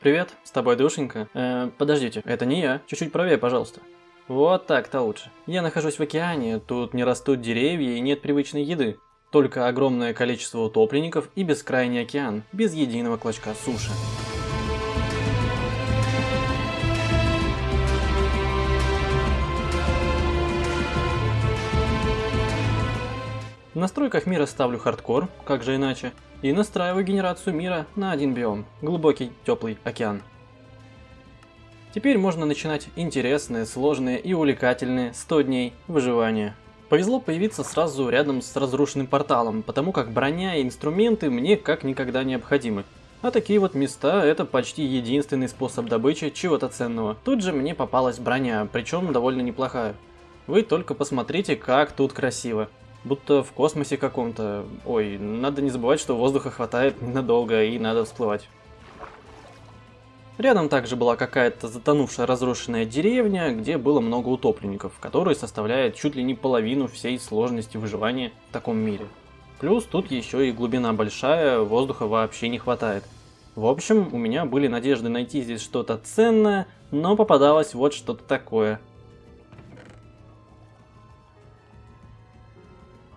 Привет, с тобой Душенька. Э, подождите, это не я. Чуть-чуть правее, пожалуйста. Вот так-то лучше. Я нахожусь в океане, тут не растут деревья и нет привычной еды. Только огромное количество утопленников и бескрайний океан, без единого клочка суши. В настройках мира ставлю хардкор, как же иначе, и настраиваю генерацию мира на один биом – глубокий теплый океан. Теперь можно начинать интересные, сложные и увлекательные 100 дней выживания. Повезло появиться сразу рядом с разрушенным порталом, потому как броня и инструменты мне как никогда необходимы. А такие вот места это почти единственный способ добычи чего-то ценного. Тут же мне попалась броня, причем довольно неплохая. Вы только посмотрите, как тут красиво. Будто в космосе каком-то. Ой, надо не забывать, что воздуха хватает ненадолго и надо всплывать. Рядом также была какая-то затонувшая разрушенная деревня, где было много утопленников, которые составляют чуть ли не половину всей сложности выживания в таком мире. Плюс тут еще и глубина большая, воздуха вообще не хватает. В общем, у меня были надежды найти здесь что-то ценное, но попадалось вот что-то такое –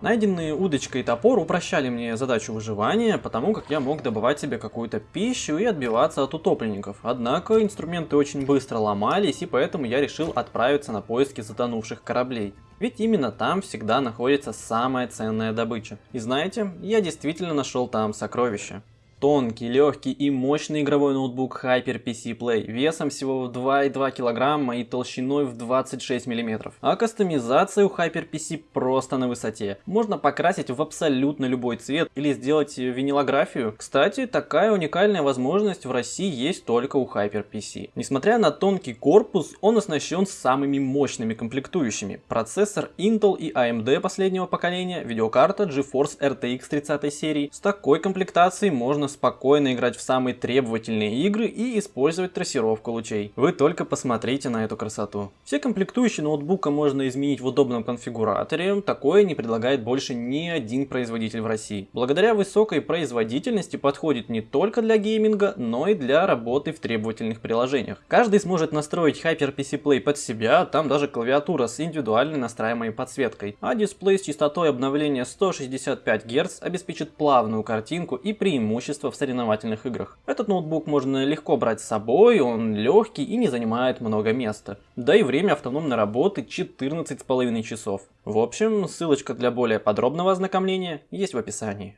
Найденные удочка и топор упрощали мне задачу выживания, потому как я мог добывать себе какую-то пищу и отбиваться от утопленников. Однако инструменты очень быстро ломались, и поэтому я решил отправиться на поиски затонувших кораблей. Ведь именно там всегда находится самая ценная добыча. И знаете, я действительно нашел там сокровища. Тонкий, легкий и мощный игровой ноутбук Hyper PC Play весом всего в 2,2 кг и толщиной в 26 мм. А кастомизация у Hyper PC просто на высоте. Можно покрасить в абсолютно любой цвет или сделать винилографию. Кстати, такая уникальная возможность в России есть только у Hyper PC. Несмотря на тонкий корпус, он оснащен самыми мощными комплектующими. Процессор Intel и AMD последнего поколения, видеокарта GeForce RTX 30 серии. С такой комплектацией можно спокойно играть в самые требовательные игры и использовать трассировку лучей. Вы только посмотрите на эту красоту. Все комплектующие ноутбука можно изменить в удобном конфигураторе, такое не предлагает больше ни один производитель в России. Благодаря высокой производительности подходит не только для гейминга, но и для работы в требовательных приложениях. Каждый сможет настроить HyperPC Play под себя, там даже клавиатура с индивидуальной настраиваемой подсветкой, а дисплей с частотой обновления 165 Гц обеспечит плавную картинку и преимущество преимущество в соревновательных играх. Этот ноутбук можно легко брать с собой, он легкий и не занимает много места. Да и время автономной работы 14,5 часов. В общем, ссылочка для более подробного ознакомления есть в описании.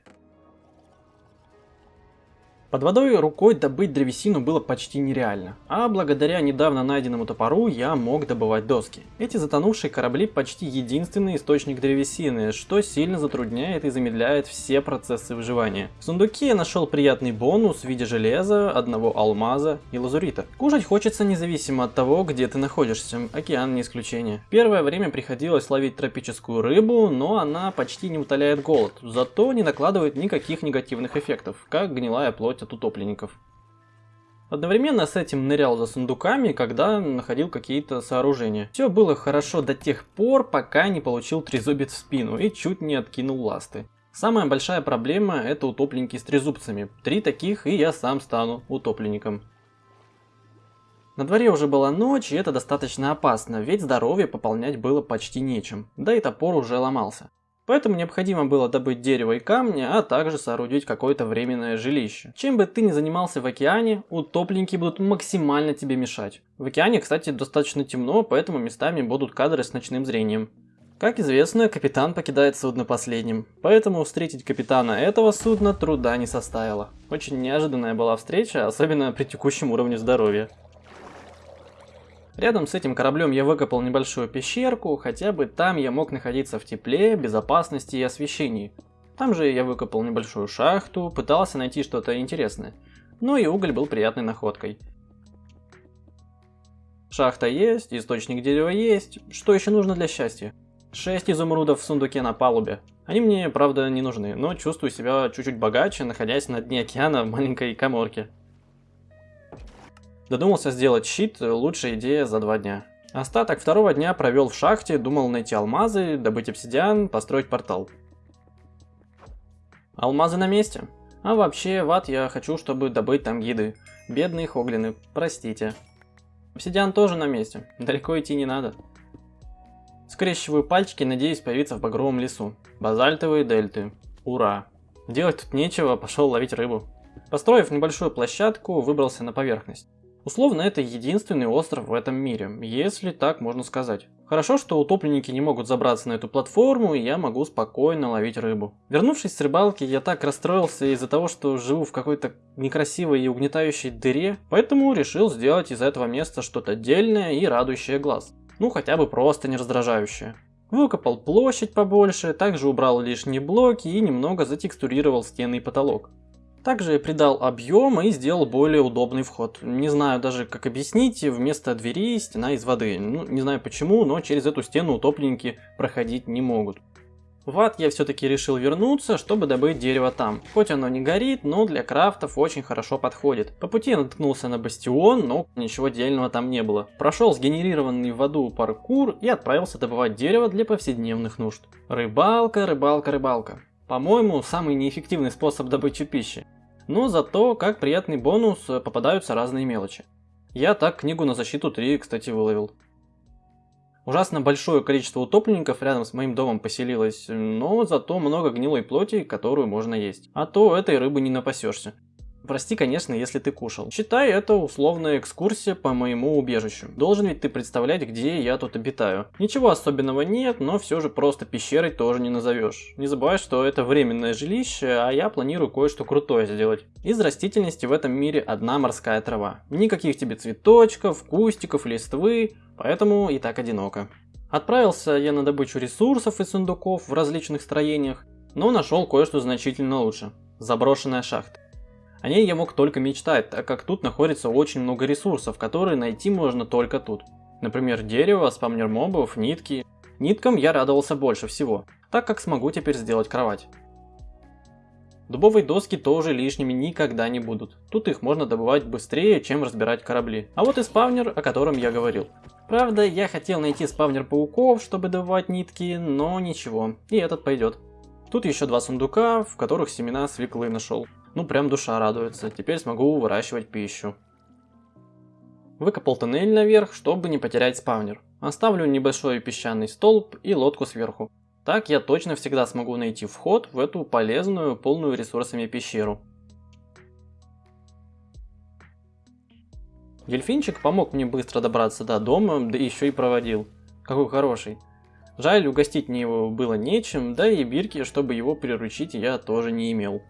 Под водой рукой добыть древесину было почти нереально, а благодаря недавно найденному топору я мог добывать доски. Эти затонувшие корабли почти единственный источник древесины, что сильно затрудняет и замедляет все процессы выживания. В сундуке я нашел приятный бонус в виде железа, одного алмаза и лазурита. Кушать хочется независимо от того, где ты находишься, океан не исключение. Первое время приходилось ловить тропическую рыбу, но она почти не утоляет голод, зато не накладывает никаких негативных эффектов, как гнилая плоть от утопленников. Одновременно с этим нырял за сундуками, когда находил какие-то сооружения. Все было хорошо до тех пор, пока не получил трезубец в спину и чуть не откинул ласты. Самая большая проблема это утопленники с трезубцами. Три таких и я сам стану утопленником. На дворе уже была ночь, и это достаточно опасно, ведь здоровье пополнять было почти нечем, да и топор уже ломался. Поэтому необходимо было добыть дерево и камни, а также соорудить какое-то временное жилище. Чем бы ты ни занимался в океане, утопленники будут максимально тебе мешать. В океане, кстати, достаточно темно, поэтому местами будут кадры с ночным зрением. Как известно, капитан покидает судно последним, поэтому встретить капитана этого судна труда не составило. Очень неожиданная была встреча, особенно при текущем уровне здоровья. Рядом с этим кораблем я выкопал небольшую пещерку, хотя бы там я мог находиться в тепле, безопасности и освещении. Там же я выкопал небольшую шахту, пытался найти что-то интересное. Ну и уголь был приятной находкой. Шахта есть, источник дерева есть. Что еще нужно для счастья? 6 изумрудов в сундуке на палубе. Они мне, правда, не нужны, но чувствую себя чуть-чуть богаче, находясь на дне океана в маленькой коморке. Додумался сделать щит, лучшая идея за два дня. Остаток второго дня провел в шахте, думал найти алмазы, добыть обсидиан, построить портал. Алмазы на месте. А вообще, в ад я хочу, чтобы добыть там гиды. Бедные хоглины, простите. Обсидиан тоже на месте, далеко идти не надо. Скрещиваю пальчики, надеюсь появиться в багровом лесу. Базальтовые дельты. Ура. Делать тут нечего, пошел ловить рыбу. Построив небольшую площадку, выбрался на поверхность. Условно, это единственный остров в этом мире, если так можно сказать. Хорошо, что утопленники не могут забраться на эту платформу, и я могу спокойно ловить рыбу. Вернувшись с рыбалки, я так расстроился из-за того, что живу в какой-то некрасивой и угнетающей дыре, поэтому решил сделать из этого места что-то отдельное и радующее глаз. Ну, хотя бы просто не раздражающее. Выкопал площадь побольше, также убрал лишние блоки и немного затекстурировал стены и потолок. Также придал объем и сделал более удобный вход. Не знаю даже как объяснить, вместо двери стена из воды. Ну, не знаю почему, но через эту стену утопленники проходить не могут. В ад я все-таки решил вернуться, чтобы добыть дерево там. Хоть оно не горит, но для крафтов очень хорошо подходит. По пути я наткнулся на бастион, но ничего дельного там не было. Прошел сгенерированный в аду паркур и отправился добывать дерево для повседневных нужд. Рыбалка, рыбалка, рыбалка. По-моему, самый неэффективный способ добычи пищи. Но зато, как приятный бонус, попадаются разные мелочи. Я так книгу на защиту 3, кстати, выловил. Ужасно большое количество утопленников рядом с моим домом поселилось, но зато много гнилой плоти, которую можно есть. А то этой рыбы не напасешься. Прости, конечно, если ты кушал. Считай это условная экскурсия по моему убежищу. Должен ведь ты представлять, где я тут обитаю. Ничего особенного нет, но все же просто пещерой тоже не назовешь. Не забывай, что это временное жилище, а я планирую кое-что крутое сделать. Из растительности в этом мире одна морская трава. Никаких тебе цветочков, кустиков, листвы, поэтому и так одиноко. Отправился я на добычу ресурсов из сундуков в различных строениях, но нашел кое-что значительно лучше. Заброшенная шахта. О ней я мог только мечтать, так как тут находится очень много ресурсов, которые найти можно только тут. Например, дерево, спамнер мобов, нитки. Ниткам я радовался больше всего, так как смогу теперь сделать кровать. Дубовые доски тоже лишними никогда не будут. Тут их можно добывать быстрее, чем разбирать корабли. А вот и спавнер, о котором я говорил. Правда, я хотел найти спавнер пауков, чтобы добывать нитки, но ничего, и этот пойдет. Тут еще два сундука, в которых семена свеклы нашел. Ну прям душа радуется, теперь смогу выращивать пищу. Выкопал тоннель наверх, чтобы не потерять спавнер. Оставлю небольшой песчаный столб и лодку сверху. Так я точно всегда смогу найти вход в эту полезную, полную ресурсами пещеру. Дельфинчик помог мне быстро добраться до дома, да еще и проводил. Какой хороший. Жаль, угостить мне его было нечем, да и бирки, чтобы его приручить, я тоже не имел.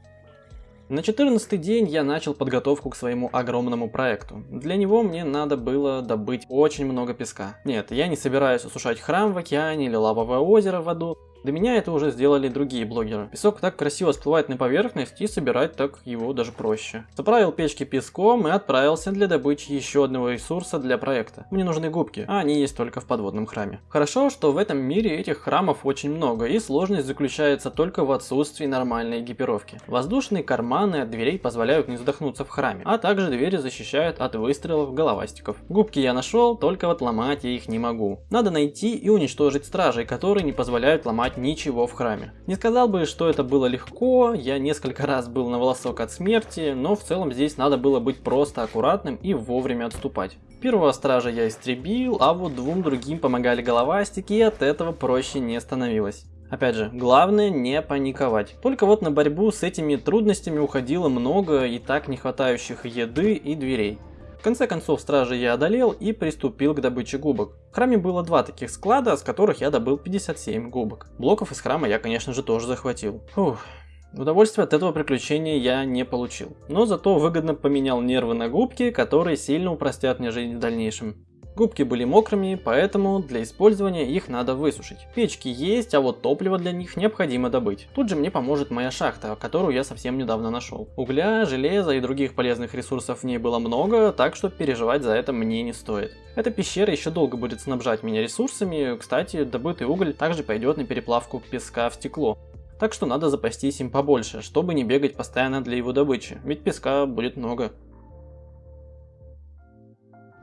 На 14 день я начал подготовку к своему огромному проекту. Для него мне надо было добыть очень много песка. Нет, я не собираюсь осушать храм в океане или лавовое озеро в аду. До меня это уже сделали другие блогеры. Песок так красиво всплывает на поверхность и собирать так его даже проще. Заправил печки песком и отправился для добычи еще одного ресурса для проекта. Мне нужны губки, а они есть только в подводном храме. Хорошо, что в этом мире этих храмов очень много и сложность заключается только в отсутствии нормальной экипировки. Воздушные карманы от дверей позволяют не задохнуться в храме, а также двери защищают от выстрелов головастиков. Губки я нашел, только вот ломать я их не могу. Надо найти и уничтожить стражей, которые не позволяют ломать сломать ничего в храме. Не сказал бы, что это было легко, я несколько раз был на волосок от смерти, но в целом здесь надо было быть просто аккуратным и вовремя отступать. Первого стража я истребил, а вот двум другим помогали головастики, и от этого проще не становилось. Опять же, главное не паниковать. Только вот на борьбу с этими трудностями уходило много и так не хватающих еды и дверей. Конце концов стражи я одолел и приступил к добыче губок. В храме было два таких склада, с которых я добыл 57 губок. Блоков из храма я конечно же тоже захватил. Фух. Удовольствия от этого приключения я не получил, но зато выгодно поменял нервы на губки, которые сильно упростят мне жизнь в дальнейшем. Губки были мокрыми, поэтому для использования их надо высушить. Печки есть, а вот топливо для них необходимо добыть. Тут же мне поможет моя шахта, которую я совсем недавно нашел. Угля, железа и других полезных ресурсов в ней было много, так что переживать за это мне не стоит. Эта пещера еще долго будет снабжать меня ресурсами, кстати, добытый уголь также пойдет на переплавку песка в стекло. Так что надо запастись им побольше, чтобы не бегать постоянно для его добычи, ведь песка будет много.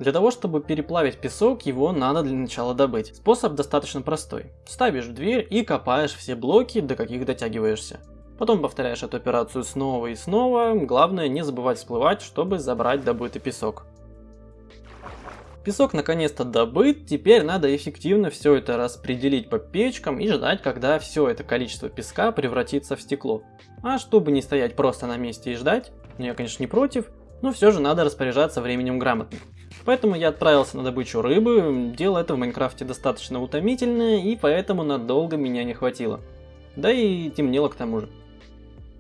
Для того, чтобы переплавить песок, его надо для начала добыть. Способ достаточно простой. Ставишь дверь и копаешь все блоки, до каких дотягиваешься. Потом повторяешь эту операцию снова и снова. Главное не забывать всплывать, чтобы забрать добытый песок. Песок наконец-то добыт, теперь надо эффективно все это распределить по печкам и ждать, когда все это количество песка превратится в стекло. А чтобы не стоять просто на месте и ждать, ну я конечно не против, но все же надо распоряжаться временем грамотно. Поэтому я отправился на добычу рыбы, дело это в Майнкрафте достаточно утомительное и поэтому надолго меня не хватило. Да и темнело к тому же.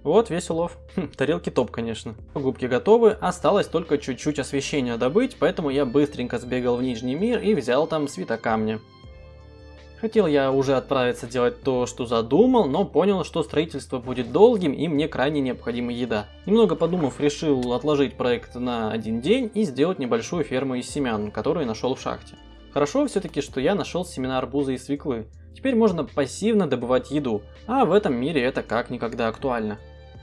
Вот весь улов. Хм, тарелки топ, конечно. Губки готовы, осталось только чуть-чуть освещения добыть, поэтому я быстренько сбегал в Нижний мир и взял там светокамня. Хотел я уже отправиться делать то, что задумал, но понял, что строительство будет долгим и мне крайне необходима еда. Немного подумав, решил отложить проект на один день и сделать небольшую ферму из семян, которую нашел в шахте. Хорошо все-таки, что я нашел семена арбуза и свеклы. Теперь можно пассивно добывать еду, а в этом мире это как никогда актуально.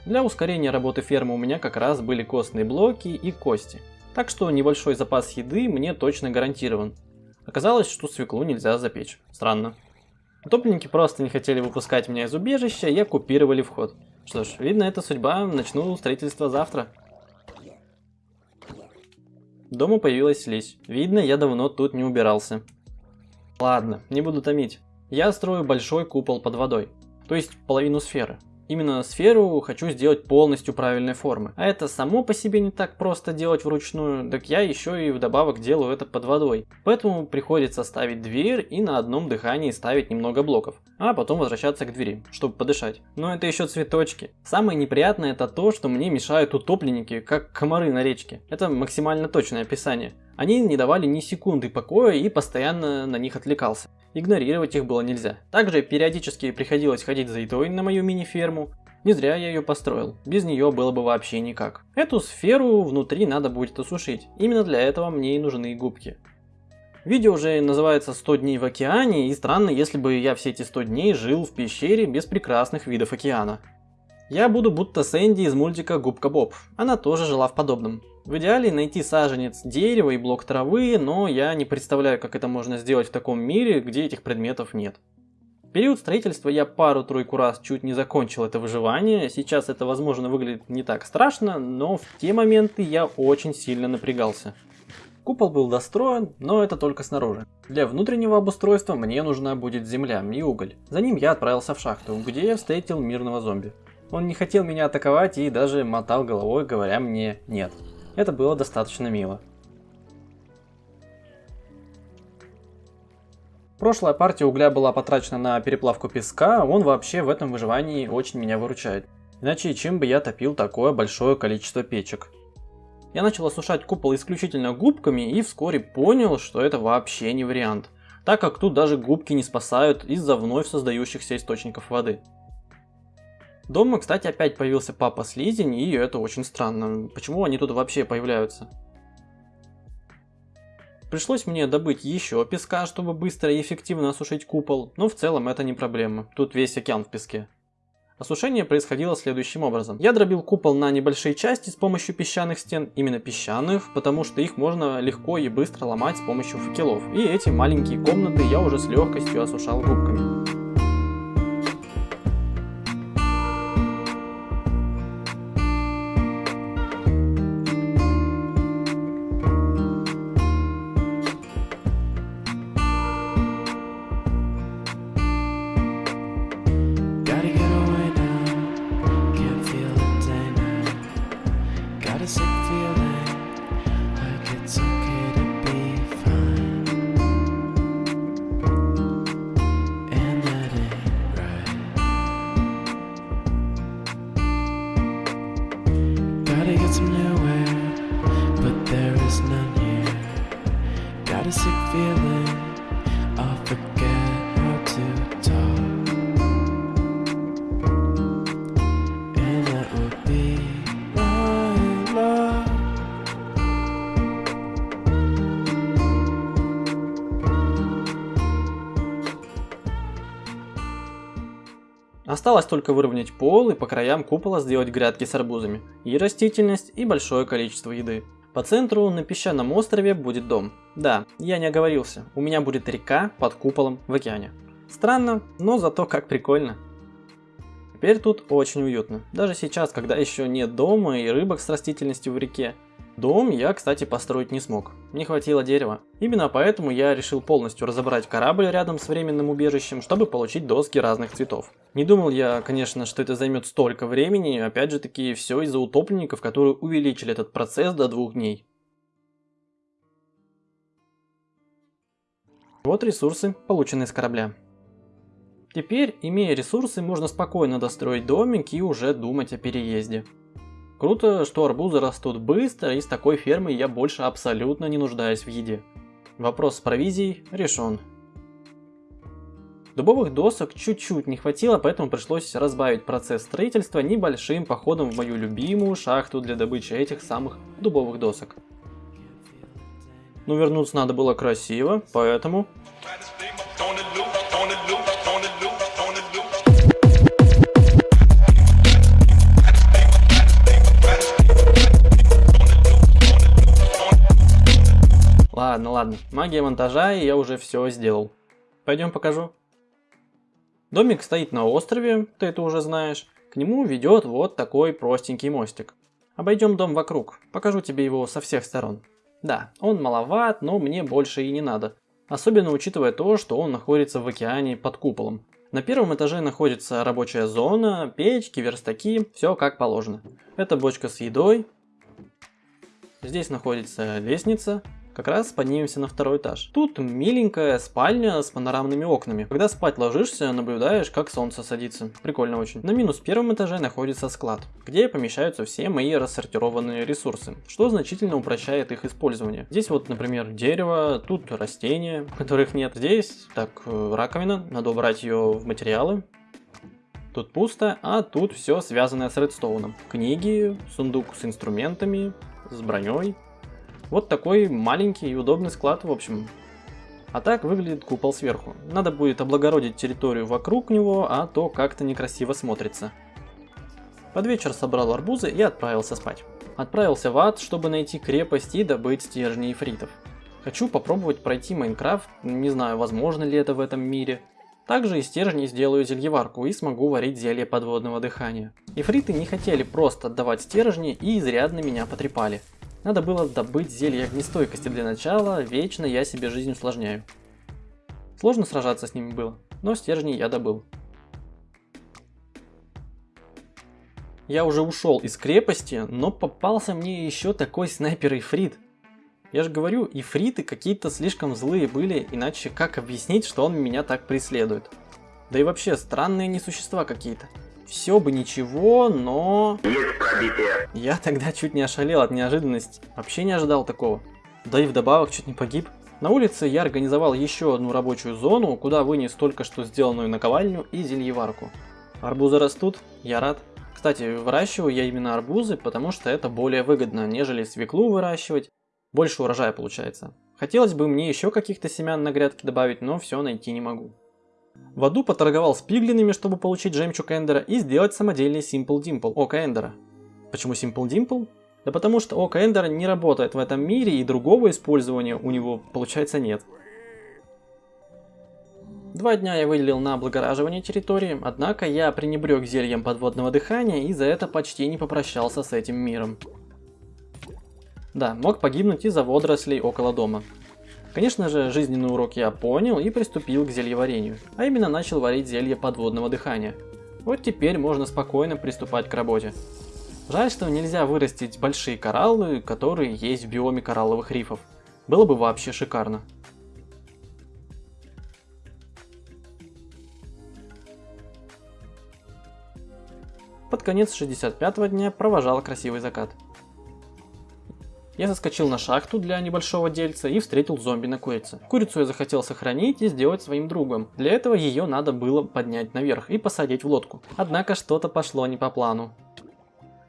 Для ускорения работы фермы у меня как раз были костные блоки и кости. Так что небольшой запас еды мне точно гарантирован. Оказалось, что свеклу нельзя запечь. Странно. Утопленники просто не хотели выпускать меня из убежища и оккупировали вход. Что ж, видно, это судьба, начну строительство завтра. Дома появилась слизь. Видно, я давно тут не убирался. Ладно, не буду томить. Я строю большой купол под водой. То есть половину сферы. Именно сферу хочу сделать полностью правильной формы. А это само по себе не так просто делать вручную, так я еще и вдобавок делаю это под водой. Поэтому приходится ставить дверь и на одном дыхании ставить немного блоков, а потом возвращаться к двери, чтобы подышать. Но это еще цветочки. Самое неприятное это то, что мне мешают утопленники, как комары на речке. Это максимально точное описание. Они не давали ни секунды покоя и постоянно на них отвлекался. Игнорировать их было нельзя. Также периодически приходилось ходить за едой на мою мини-ферму. Не зря я ее построил, без нее было бы вообще никак. Эту сферу внутри надо будет осушить, именно для этого мне и нужны губки. Видео уже называется 100 дней в океане, и странно, если бы я все эти 100 дней жил в пещере без прекрасных видов океана. Я буду будто Сэнди из мультика Губка Боб, она тоже жила в подобном. В идеале найти саженец дерева и блок травы, но я не представляю, как это можно сделать в таком мире, где этих предметов нет. В период строительства я пару-тройку раз чуть не закончил это выживание, сейчас это возможно выглядит не так страшно, но в те моменты я очень сильно напрягался. Купол был достроен, но это только снаружи. Для внутреннего обустройства мне нужна будет земля и уголь. За ним я отправился в шахту, где я встретил мирного зомби. Он не хотел меня атаковать и даже мотал головой, говоря мне «нет». Это было достаточно мило. Прошлая партия угля была потрачена на переплавку песка, он вообще в этом выживании очень меня выручает. Иначе чем бы я топил такое большое количество печек? Я начал осушать купол исключительно губками и вскоре понял, что это вообще не вариант, так как тут даже губки не спасают из-за вновь создающихся источников воды. Дома, кстати, опять появился папа Слизень, и это очень странно. Почему они тут вообще появляются? Пришлось мне добыть еще песка, чтобы быстро и эффективно осушить купол, но в целом это не проблема, тут весь океан в песке. Осушение происходило следующим образом. Я дробил купол на небольшие части с помощью песчаных стен, именно песчаных, потому что их можно легко и быстро ломать с помощью факелов. И эти маленькие комнаты я уже с легкостью осушал губками. Осталось только выровнять пол и по краям купола сделать грядки с арбузами. И растительность, и большое количество еды. По центру на песчаном острове будет дом. Да, я не оговорился, у меня будет река под куполом в океане. Странно, но зато как прикольно. Теперь тут очень уютно. Даже сейчас, когда еще нет дома и рыбок с растительностью в реке. Дом я, кстати, построить не смог. Не хватило дерева. Именно поэтому я решил полностью разобрать корабль рядом с временным убежищем, чтобы получить доски разных цветов. Не думал я, конечно, что это займет столько времени, опять же таки, все из-за утопленников, которые увеличили этот процесс до двух дней. Вот ресурсы, полученные с корабля. Теперь, имея ресурсы, можно спокойно достроить домик и уже думать о переезде. Круто, что арбузы растут быстро, и с такой фермой я больше абсолютно не нуждаюсь в еде. Вопрос с провизией решен. Дубовых досок чуть-чуть не хватило, поэтому пришлось разбавить процесс строительства небольшим походом в мою любимую шахту для добычи этих самых дубовых досок. Но вернуться надо было красиво, поэтому Ладно, ладно, магия монтажа, и я уже все сделал. Пойдем покажу. Домик стоит на острове, ты это уже знаешь. К нему ведет вот такой простенький мостик. Обойдем дом вокруг, покажу тебе его со всех сторон. Да, он маловат, но мне больше и не надо. Особенно учитывая то, что он находится в океане под куполом. На первом этаже находится рабочая зона, печки, верстаки, все как положено. Это бочка с едой. Здесь находится лестница, как раз поднимемся на второй этаж. Тут миленькая спальня с панорамными окнами. Когда спать ложишься, наблюдаешь, как солнце садится. Прикольно очень. На минус первом этаже находится склад, где помещаются все мои рассортированные ресурсы, что значительно упрощает их использование. Здесь вот, например, дерево, тут растения, которых нет. Здесь, так, э, раковина, надо убрать ее в материалы. Тут пусто, а тут все связанное с редстоуном. Книги, сундук с инструментами, с броней, вот такой маленький и удобный склад, в общем. А так выглядит купол сверху. Надо будет облагородить территорию вокруг него, а то как-то некрасиво смотрится. Под вечер собрал арбузы и отправился спать. Отправился в ад, чтобы найти крепость и добыть стержни ифритов. Хочу попробовать пройти Майнкрафт, не знаю, возможно ли это в этом мире. Также из стержней сделаю зельеварку и смогу варить зелье подводного дыхания. Ифриты не хотели просто отдавать стержни и изрядно меня потрепали. Надо было добыть зелье огнестойкости для начала, вечно я себе жизнь усложняю. Сложно сражаться с ними было, но стержни я добыл. Я уже ушел из крепости, но попался мне еще такой снайпер-ифрит. Я же говорю, ифриты какие-то слишком злые были, иначе как объяснить, что он меня так преследует? Да и вообще, странные несущества какие-то. Все бы ничего, но... Я тогда чуть не ошалел от неожиданности. Вообще не ожидал такого. Да и вдобавок чуть не погиб. На улице я организовал еще одну рабочую зону, куда вынес только что сделанную наковальню и зельеварку. Арбузы растут, я рад. Кстати, выращиваю я именно арбузы, потому что это более выгодно, нежели свеклу выращивать. Больше урожая получается. Хотелось бы мне еще каких-то семян на грядке добавить, но все найти не могу. В аду поторговал с пиглинами, чтобы получить жемчуг Эндера и сделать самодельный Simple Dimple Ока Эндера. Почему Simple Dimple? Да потому что Ока Эндера не работает в этом мире и другого использования у него получается нет. Два дня я выделил на облагораживание территории, однако я пренебрег зельем подводного дыхания и за это почти не попрощался с этим миром. Да, мог погибнуть из-за водорослей около дома. Конечно же, жизненный урок я понял и приступил к зельеварению, а именно начал варить зелье подводного дыхания. Вот теперь можно спокойно приступать к работе. Жаль, что нельзя вырастить большие кораллы, которые есть в биоме коралловых рифов. Было бы вообще шикарно. Под конец 65 дня провожал красивый закат. Я заскочил на шахту для небольшого дельца и встретил зомби на курице. Курицу я захотел сохранить и сделать своим другом. Для этого ее надо было поднять наверх и посадить в лодку. Однако что-то пошло не по плану.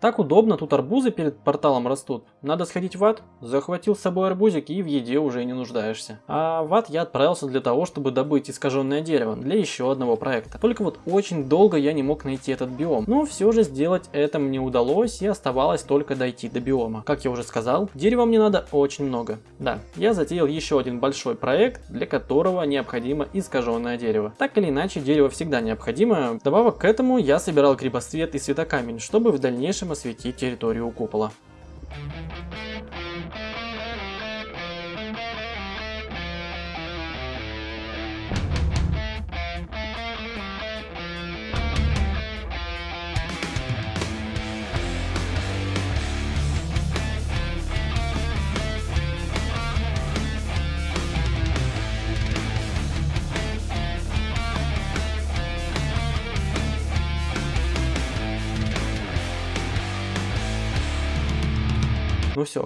Так удобно, тут арбузы перед порталом растут. Надо сходить в ад? Захватил с собой арбузик и в еде уже не нуждаешься. А в ад я отправился для того, чтобы добыть искаженное дерево для еще одного проекта. Только вот очень долго я не мог найти этот биом. Но все же сделать это мне удалось и оставалось только дойти до биома. Как я уже сказал, дерева мне надо очень много. Да, я затеял еще один большой проект, для которого необходимо искаженное дерево. Так или иначе, дерево всегда необходимо. Добавок к этому я собирал крепосвет и светокамень, чтобы в дальнейшем осветить территорию купола. Thank you.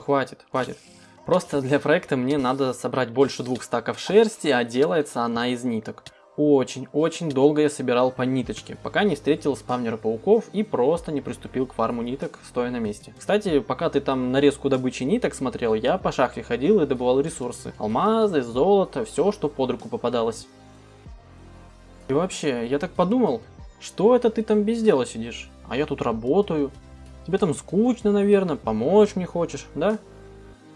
Хватит, хватит. Просто для проекта мне надо собрать больше двух стаков шерсти, а делается она из ниток. Очень-очень долго я собирал по ниточке, пока не встретил спавнера пауков и просто не приступил к фарму ниток, стоя на месте. Кстати, пока ты там нарезку добычи ниток смотрел, я по шахте ходил и добывал ресурсы. Алмазы, золото, все, что под руку попадалось. И вообще, я так подумал, что это ты там без дела сидишь? А я тут работаю, Тебе там скучно, наверное, помочь мне хочешь, да?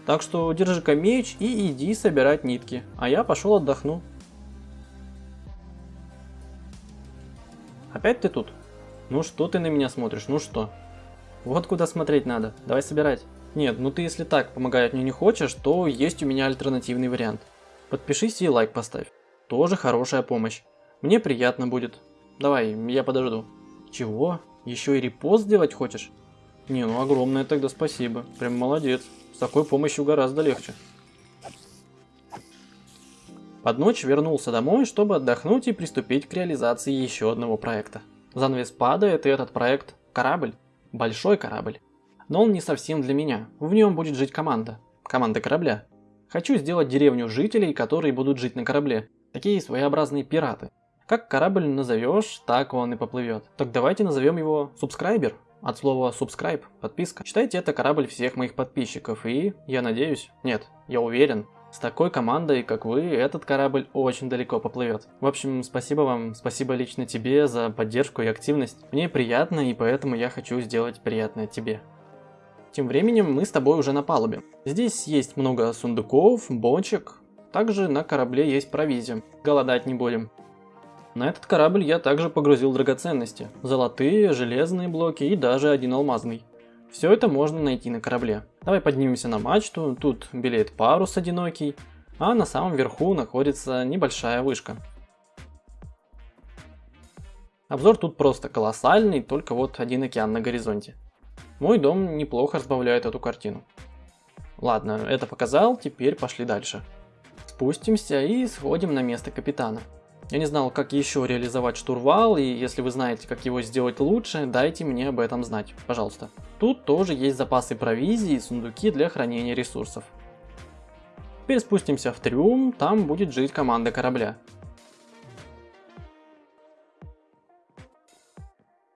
Так что держи-ка меч и иди собирать нитки, а я пошел отдохну. Опять ты тут? Ну что ты на меня смотришь, ну что? Вот куда смотреть надо, давай собирать. Нет, ну ты если так помогать мне не хочешь, то есть у меня альтернативный вариант. Подпишись и лайк поставь. Тоже хорошая помощь. Мне приятно будет. Давай, я подожду. Чего? Еще и репост сделать хочешь? Не, ну огромное тогда спасибо. Прям молодец. С такой помощью гораздо легче. Под ночь вернулся домой, чтобы отдохнуть и приступить к реализации еще одного проекта. Занавес падает, и этот проект – корабль. Большой корабль. Но он не совсем для меня. В нем будет жить команда. Команда корабля. Хочу сделать деревню жителей, которые будут жить на корабле. Такие своеобразные пираты. Как корабль назовешь, так он и поплывет. Так давайте назовем его Субскрайбер. От слова subscribe, подписка. Считайте это корабль всех моих подписчиков и, я надеюсь, нет, я уверен, с такой командой, как вы, этот корабль очень далеко поплывет. В общем, спасибо вам, спасибо лично тебе за поддержку и активность. Мне приятно, и поэтому я хочу сделать приятное тебе. Тем временем мы с тобой уже на палубе. Здесь есть много сундуков, бочек. Также на корабле есть провизия. Голодать не будем. На этот корабль я также погрузил драгоценности. Золотые, железные блоки и даже один алмазный. Все это можно найти на корабле. Давай поднимемся на мачту, тут белеет парус одинокий, а на самом верху находится небольшая вышка. Обзор тут просто колоссальный, только вот один океан на горизонте. Мой дом неплохо разбавляет эту картину. Ладно, это показал, теперь пошли дальше. Спустимся и сходим на место капитана. Я не знал, как еще реализовать штурвал, и если вы знаете, как его сделать лучше, дайте мне об этом знать, пожалуйста. Тут тоже есть запасы провизии и сундуки для хранения ресурсов. Теперь спустимся в трюм, там будет жить команда корабля.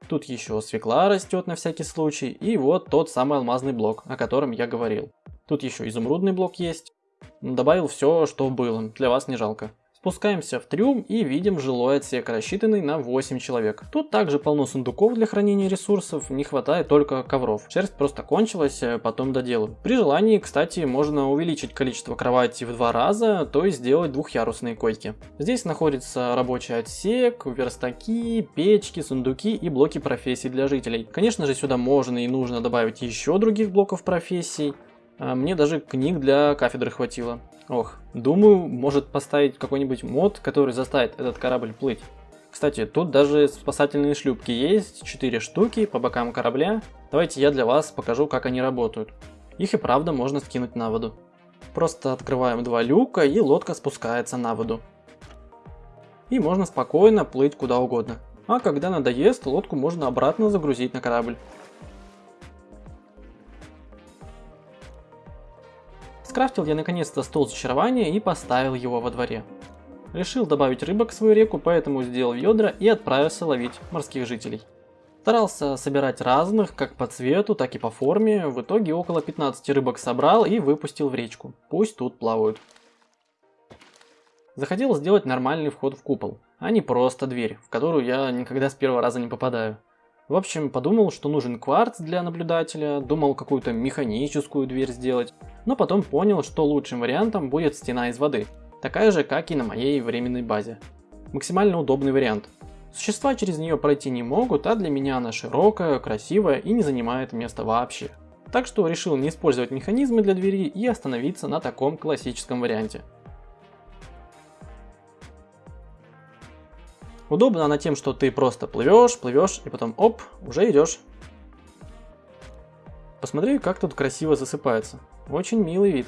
Тут еще свекла растет на всякий случай, и вот тот самый алмазный блок, о котором я говорил. Тут еще изумрудный блок есть. Добавил все, что было, для вас не жалко. Спускаемся в трюм и видим жилой отсек, рассчитанный на 8 человек. Тут также полно сундуков для хранения ресурсов, не хватает только ковров. Шерсть просто кончилась, э, потом доделаю. При желании, кстати, можно увеличить количество кроватей в два раза, то есть сделать двухъярусные койки. Здесь находится рабочий отсек, верстаки, печки, сундуки и блоки профессий для жителей. Конечно же, сюда можно и нужно добавить еще других блоков профессий. А мне даже книг для кафедры хватило. Ох, думаю, может поставить какой-нибудь мод, который заставит этот корабль плыть. Кстати, тут даже спасательные шлюпки есть, 4 штуки по бокам корабля. Давайте я для вас покажу, как они работают. Их и правда можно скинуть на воду. Просто открываем два люка и лодка спускается на воду. И можно спокойно плыть куда угодно. А когда надоест, лодку можно обратно загрузить на корабль. Скрафтил я наконец-то стол зачарования и поставил его во дворе. Решил добавить рыбок в свою реку, поэтому сделал ведра и отправился ловить морских жителей. Старался собирать разных, как по цвету, так и по форме. В итоге около 15 рыбок собрал и выпустил в речку. Пусть тут плавают. Захотел сделать нормальный вход в купол, а не просто дверь, в которую я никогда с первого раза не попадаю. В общем, подумал, что нужен кварц для наблюдателя, думал какую-то механическую дверь сделать, но потом понял, что лучшим вариантом будет стена из воды, такая же, как и на моей временной базе. Максимально удобный вариант. Существа через нее пройти не могут, а для меня она широкая, красивая и не занимает места вообще. Так что решил не использовать механизмы для двери и остановиться на таком классическом варианте. Удобно она тем, что ты просто плывешь, плывешь и потом оп, уже идешь. Посмотри, как тут красиво засыпается. Очень милый вид.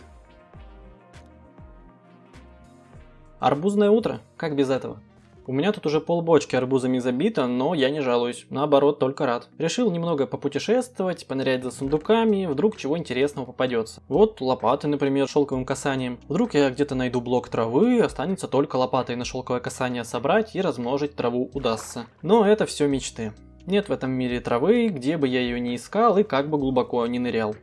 Арбузное утро, как без этого? У меня тут уже полбочки арбузами забито, но я не жалуюсь, наоборот, только рад. Решил немного попутешествовать, понырять за сундуками, вдруг чего интересного попадется. Вот лопаты, например, шелковым касанием. Вдруг я где-то найду блок травы, останется только лопатой на шелковое касание собрать и размножить траву удастся. Но это все мечты. Нет в этом мире травы, где бы я ее не искал и как бы глубоко не нырял.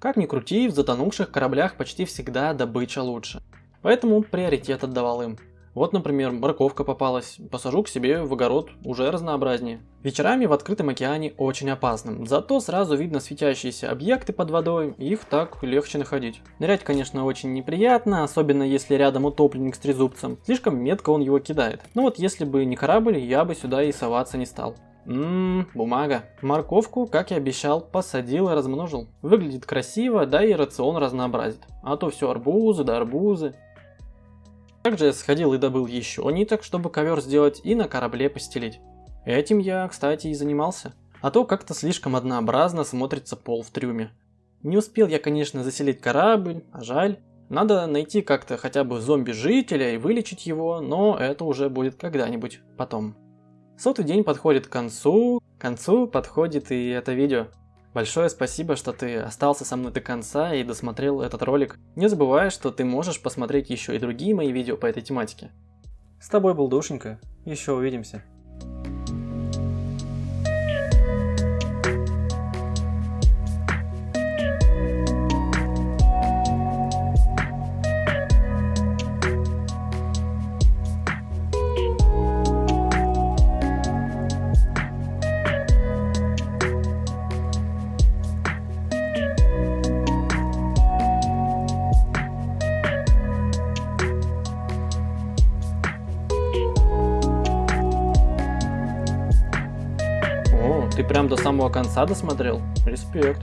Как ни крути, в затонувших кораблях почти всегда добыча лучше. Поэтому приоритет отдавал им. Вот, например, морковка попалась, посажу к себе в огород, уже разнообразнее. Вечерами в открытом океане очень опасным, зато сразу видно светящиеся объекты под водой, их так легче находить. Нырять, конечно, очень неприятно, особенно если рядом утопленник с трезубцем, слишком метко он его кидает. Но вот если бы не корабль, я бы сюда и соваться не стал. Ммм, бумага. Морковку, как и обещал, посадил и размножил. Выглядит красиво, да и рацион разнообразит. А то все арбузы да арбузы. Также я сходил и добыл еще ниток, чтобы ковер сделать и на корабле постелить. Этим я, кстати, и занимался. А то как-то слишком однообразно смотрится пол в трюме. Не успел я, конечно, заселить корабль, а жаль. Надо найти как-то хотя бы зомби-жителя и вылечить его, но это уже будет когда-нибудь потом. Сотый день подходит к концу, к концу подходит и это видео. Большое спасибо, что ты остался со мной до конца и досмотрел этот ролик. Не забывай, что ты можешь посмотреть еще и другие мои видео по этой тематике. С тобой был Душенька, еще увидимся. Конца досмотрел? Респект.